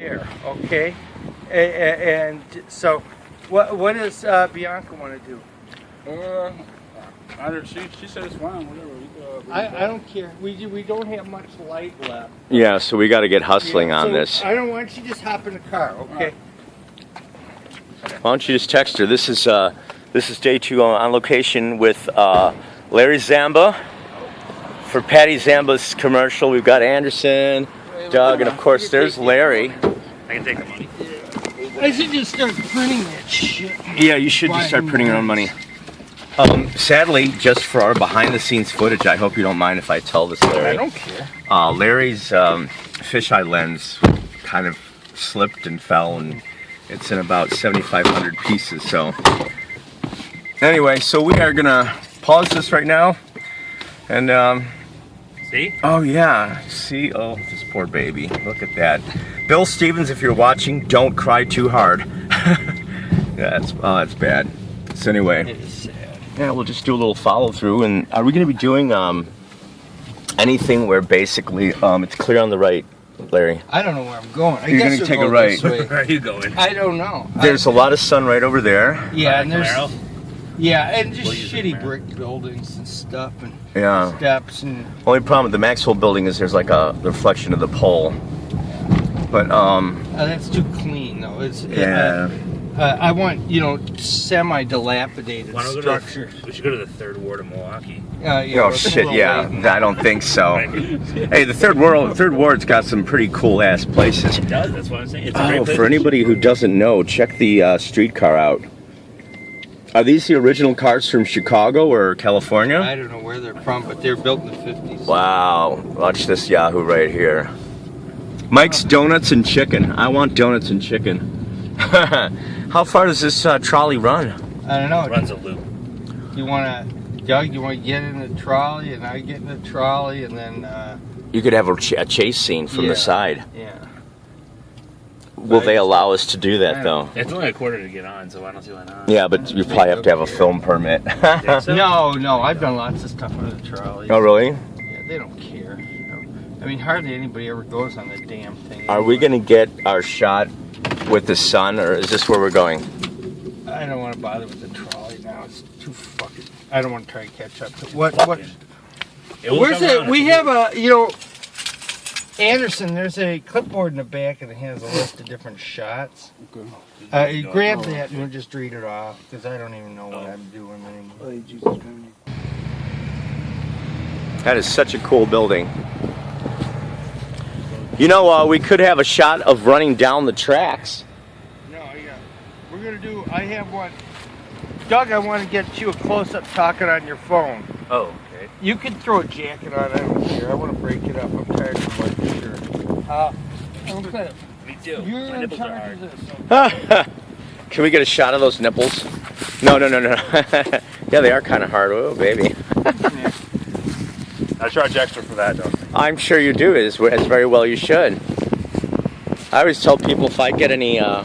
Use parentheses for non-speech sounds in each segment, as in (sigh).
Here, okay? A- a- And so, what what does uh, Bianca want to do? Uh, I don't, she, she said it's fine, whatever. Uh, I, I don't care. We do- we don't have much light left. Yeah, so we got to get hustling Yeah, on so this. I don't want you to just hop in the car, okay? Why don't you just text her? This is uh, this is day two on, on location with uh, Larry Zamba for Patty Zamba's commercial. We've got Anderson, Doug, and of course there's Larry. I can take the money. I should just start printing that shit. Yeah, you should just start printing your own money. Um, sadly, just for our behind-the-scenes footage, I hope you don't mind if I tell this, I don't care. Uh, Larry's um, fisheye lens kind of slipped and fell, and it's in about 7,500 pieces. So, anyway, so we are gonna pause this right now, and um, See? oh yeah, see, oh this poor baby, look at that. Bill Stevens, if you're watching, don't cry too hard. (laughs) that's, it's oh, it's bad. So anyway. It is sad. Yeah, we'll just do a little follow through. And are we going to be doing um, anything where basically um, it's clear on the right, Larry? I don't know where I'm going. I You're gonna take a right. (laughs) Where are you going? I don't know. There's a lot of sun right over there. yeah, and there's Camaro? Yeah, and just We'll use the shitty Camaro. brick buildings and stuff and Yeah. steps and Only problem with the Maxwell building is there's like a reflection of the pole. But um, uh, that's too clean though. It's yeah. Uh, uh, I want you know semi dilapidated Why don't we go to structure. the, we should go to the third ward of Milwaukee. Uh, yeah, Oh shit, yeah. late. I don't think so. (laughs) hey, the third world, third ward's got some pretty cool ass places. It does. That's what I'm saying. It's a Oh, great place for anybody who doesn't know, check the uh, streetcar out. Are these the original cars from Chicago or California? I don't know where they're from, but they're built in the 50s. Wow, watch this Yahoo right here. Mike's Donuts and Chicken. I want donuts and chicken. (laughs) How far does this uh, trolley run? I don't know. It runs a loop. You want to, Doug? You want to get in the trolley, and I get in the trolley, and then uh, You could have a, ch- a chase scene from Yeah. the side. yeah. Will they allow us to do that though? It's only a quarter to get on, so I don't see why not. Yeah, but you probably have to have a film permit. (laughs) So? No, no. I've done lots of stuff on the trolley. oh, really? Yeah, they don't care. I mean, hardly anybody ever goes on the damn thing. Are we gonna get our shot with the sun, or is this where we're going? I don't want to bother with the trolley now. It's too fucking. I don't want to try to catch up. to What? What? It will Where's come it? around We have a. You know, Anderson. There's a clipboard in the back, and it has a list of different shots. Okay. Uh, you grab that and we'll just read it off because I don't even know what I'm doing anymore. Oh, Jesus Christ. That is such a cool building. You know, uh, we could have a shot of running down the tracks. No, yeah. We're gonna do. I have one. Doug, I want to get you a close-up talking on your phone. Oh, okay. You can throw a jacket on. I don't care. I want to break it up. I'm tired of my shirt. Uh, okay. Me too. You're My in nipples are charge hard. of this. (laughs) Can we get a shot of those nipples? No, no, no, no. (laughs) yeah, they are kind of hard. Oh, baby. (laughs) I charge extra for that, though. I'm sure you do. As, as very well you should. I always tell people if I get any, uh,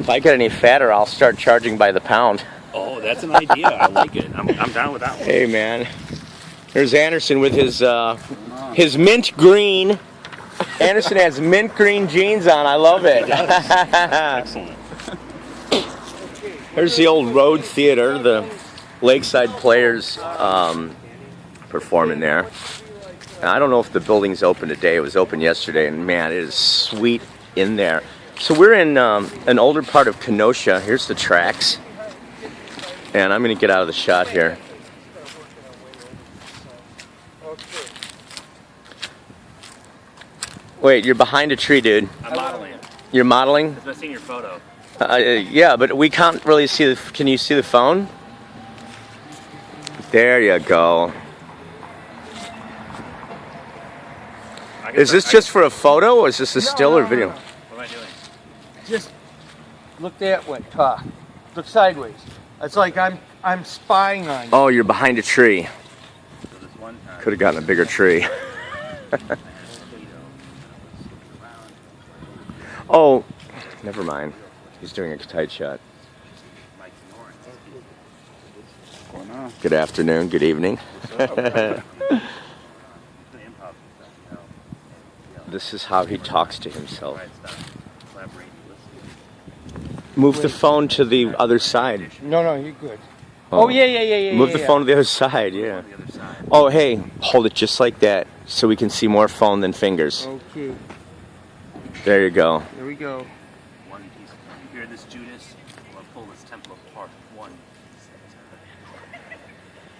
if I get any fatter, I'll start charging by the pound. Oh, that's an idea. I like it. I'm, I'm down with that one. Hey, man. There's Anderson with his uh, his mint green. Anderson has mint green jeans on. I love it. (laughs) Excellent. There's the old Rhode Theater, the Lakeside Players um, performing there. And I don't know if the building's open today. It was open yesterday, and man, it is sweet in there. So we're in um, an older part of Kenosha. Here's the tracks, and I'm gonna get out of the shot here. Wait, you're behind a tree, dude. I'm modeling. You're modeling? I've seen your photo. Uh, yeah, but we can't really see the. Can you see the phone? There you go. Is start- this just for a photo, or is this a No, still no, or video? no. What am I doing? Just look that way. Talk. Look sideways. It's like I'm I'm spying on you. Oh, you're behind a tree. So this one time. Could have gotten a bigger tree. (laughs) oh, never mind. He's doing a tight shot. What's going on? Good afternoon. Good evening. (laughs) this is how he talks to himself. Move the phone to the other side. No, no, you're good. Oh, oh yeah, yeah, yeah, yeah. Move yeah, the yeah. phone to the other side, yeah. On the other side. Oh, hey, hold it just like that so we can see more phone than fingers. Okay, There you go. There we go. One piece. Here, this Judas will pull this temple apart. One.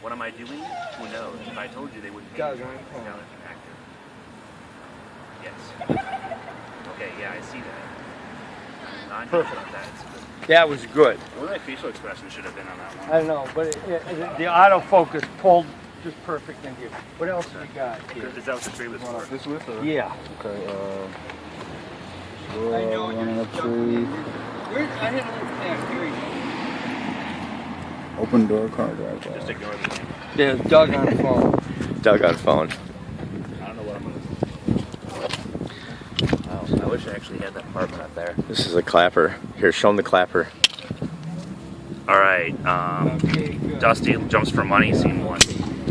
What am I doing? Who knows? If I told you, they wouldn't pay Doug, me. I'm. Now it's active. Yes. Okay, yeah, I see that. Not Perfect. on that. That was good. Well, my facial expression should have been on that one. I know, but it, it, the autofocus pulled just perfect in here. What else we got here? Is that what the tree was for? This with or? Yeah. Okay, uh. I know one you're and a stuck tree. in here. I had a little back. Here you Open door car driveway. Just ignore the name. go. Doug on the phone. (laughs) Doug on phone. I don't know what I'm gonna. Wow, I wish I actually had that apartment up there. This is a clapper. Here, show him the clapper. All right, um, Okay. Dusty jumps for money, scene one.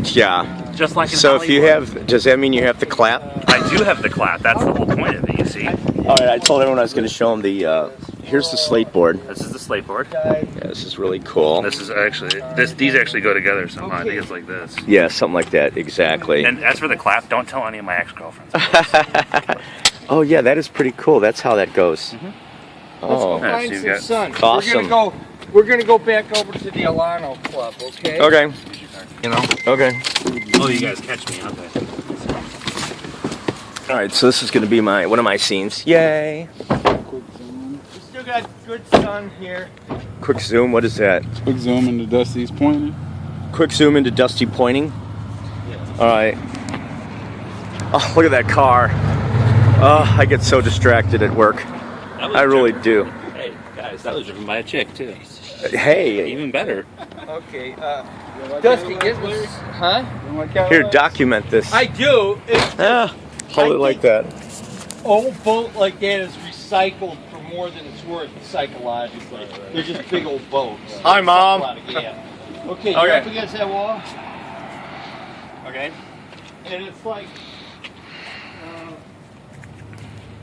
Yeah. Just like in So if you Hollywood. have, does that mean you have to clap? I do have the clap. That's the whole point of it. You see, All right, I told everyone I was going to show them the. Uh, here's the slate board. this is the slate board. Yeah, this is really cool. This is actually this. These actually go together somehow. I think it's like this. Yeah, something like that. Exactly. And as for the clap, don't tell any of my ex-girlfriends. (laughs) oh yeah, that is pretty cool. That's how that goes. Let's Oh. go Yeah, find so you've some got- sun. Awesome. We're gonna go. We're gonna go back over to the Alano Club, okay? Okay. You know. Okay. Oh, you guys catch me. Okay. All right. So this is going to be my one of my scenes. Yay! Quick zoom. We still got good sun here. Quick zoom. What is that? Quick zoom into Dusty's pointing. Quick zoom into Dusty pointing. All right. Oh, look at that car. Oh, I get so distracted at work. I really do. Hey guys, that was driven by a chick too. Hey, Even better. Okay, uh, Dusty, get this, huh? here, document this. I do. It's Ah, hold I it like that. old boat like that is recycled for more than it's worth psychologically. They're just big old boats. Hi, Mom. Yeah. (laughs) Okay, you're Okay. up against that wall, Okay. and it's like. Uh,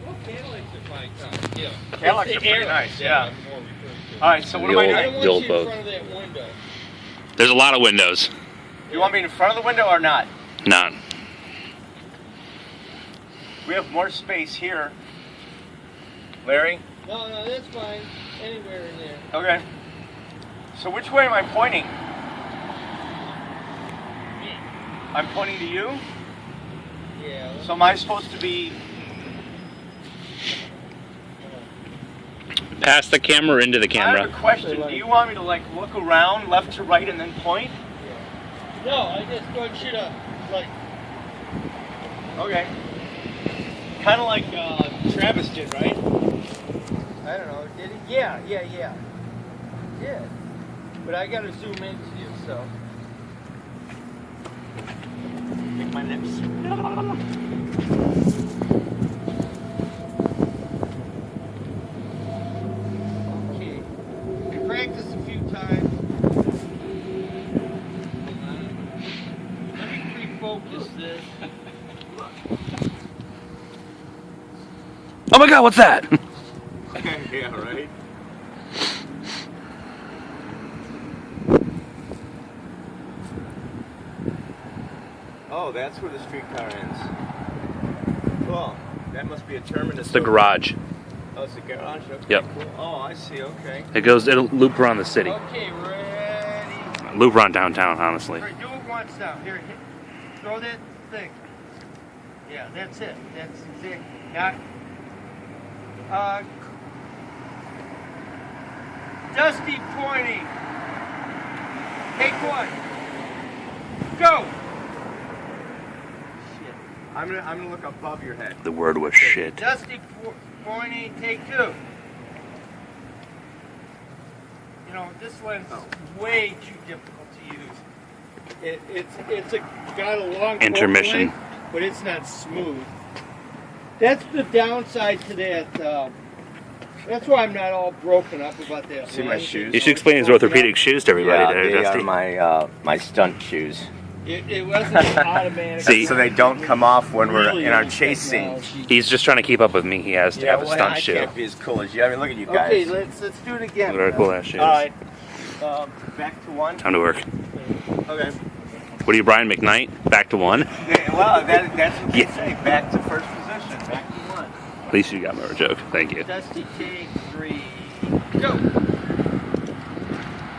well, Cadillacs are fine, huh? Yeah. Cadillacs are pretty nice, that yeah. I'm more referring to. All right. So what The am I old- I doing? don't The want old you boat. in front of that window. There's a lot of windows. You want me in front of the window or not? Not. We have more space here. Larry. No, no, that's fine. Anywhere in there. Okay. So which way am I pointing? I'm pointing to you. Yeah. So am I supposed to be? Pass the camera into the camera? I have camera. a question. Do you want me to like look around left to right and then point? No, I just want you to like. Okay. Kind of like uh, Travis did, right? I don't know. Did he? Yeah, yeah, yeah. Yeah. But I gotta zoom into you, so. Lick my lips. (laughs) Okay. We practiced a few times. Let me refocus this. Oh my God, what's that? (laughs) yeah, right. Oh, that's where the streetcar ends. Cool. That must be a terminus. It's the garage. Oh, it's the garage. Okay, Yep. Cool. Oh, I see. Okay. It goes. It'll loop around the city. Okay, ready. Loop around downtown. Honestly. All right, do it once now. Here, hit, throw that thing. Yeah, that's it. That's exact. Now, uh, Dusty pointing. Take one. Go. Shit. I'm gonna I'm gonna look above your head. The word was shit. Dusty po- pointing. Take two. You know this lens is way too difficult to use. It, it's it's a got a long Intermission. length, but it's not smooth. That's the downside to that. Um, that's why I'm not all broken up about that. See my shoes? You should explain his orthopedic shoes to everybody, yeah, there, they Dusty. are my uh, my stunt shoes. It, it wasn't automatic. See? so they don't come off when we're Really in our nice chasing. technology. He's just trying to keep up with me. He has to have a well, stunt I shoe. can't be as cool as you. I mean, look at you guys. Okay, let's let's do it again. Look at our cool ass shoes. All right. Um, back to one. Time to work. Okay. What are you, Brian McKnight? Back to one? Yeah, well, that, that's what they Yeah. say. Back to first position. Back to one. At least you got a joke. Thank you. Dusty take three. Go.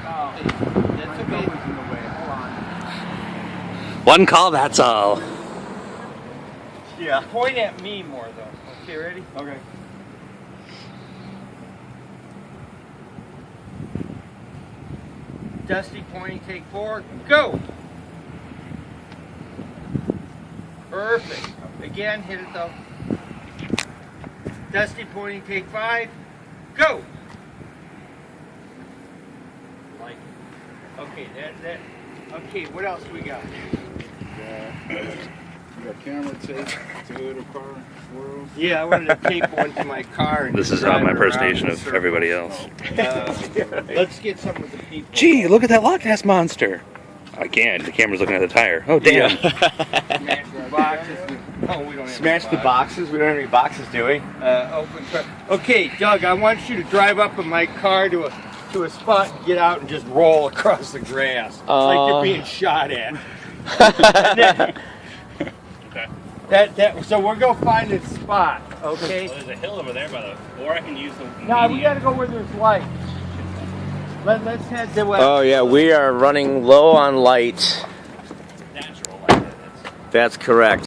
Oh, that's okay. in the way. Hold on. One call, that's all. Yeah. Point at me more though. Okay, ready? Okay. Dusty pointing, take four, go! Perfect. Again, hit it though. Dusty pointing, take five, go! Like. Okay, that, that, okay, what else we got? (coughs) You got camera tape, Toyota car, swirls. Yeah, I wanted to tape one to my car. And This is uh, drive my impersonation of everybody else. Uh, let's get some of the people. Gee, look at that Loch Ness monster. I can't. The camera's looking at the tire. Oh, damn. Smash the boxes. Oh, we don't have Smash any the boxes. We don't have any boxes, do we? uh, open car. Okay, Doug, I want you to drive up in my car to a to a spot and get out and just roll across the grass. It's like Uh. you're being shot at. And (laughs) Okay. that that so we're gonna find a spot, okay? there's a hill over there by the. Or I can use the. Now we gotta go where there's light. Let, let's head to west. Oh yeah, we are running low on light. natural like that. That's correct.